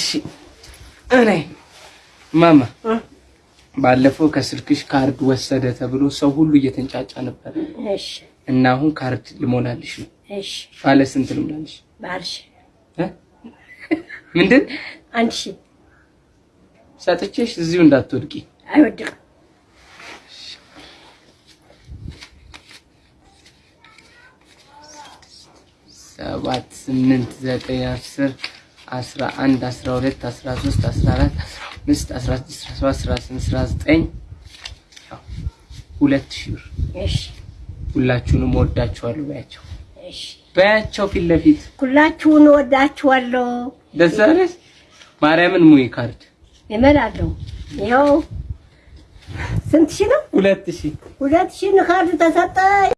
እሺ እኔ ማማ ባለፈው ከስልክሽ ካርድ ወሰደ ተብሎ ሰው ሁሉ እየተንጫጫ ነበር እሺ እና አሁን ካርድ ልሞላልሽ ነው። እሺ ባለ ስንት ልሞላልሽ? ባልሽ እ? ምንድን አንድ ሺህ ሰጥቼሽ እዚሁ እንዳትወድቂ። አይወድቅም። ሰባት ስምንት ዘጠኝ አስር አስራ አንድ አስራ ሁለት አስራ ሶስት አስራ አራት አስራ አምስት አስራ ስድስት አስራ ሰባት አስራ ስምንት አስራ ዘጠኝ ያው ሁለት ሺህ ብር። እሺ። ሁላችሁንም ወዳችኋለሁ በያቸው። እሺ። በያቸው ፊት ለፊት። ሁላችሁን እወዳችኋለሁ። ደስ አለሽ? ማርያምን ሙይ ካርድ። እመላለሁ። ይኸው ስንት ሺህ ነው? ሁለት ሺህ። ሁለት ሺህ ካርድ ተሰጠ።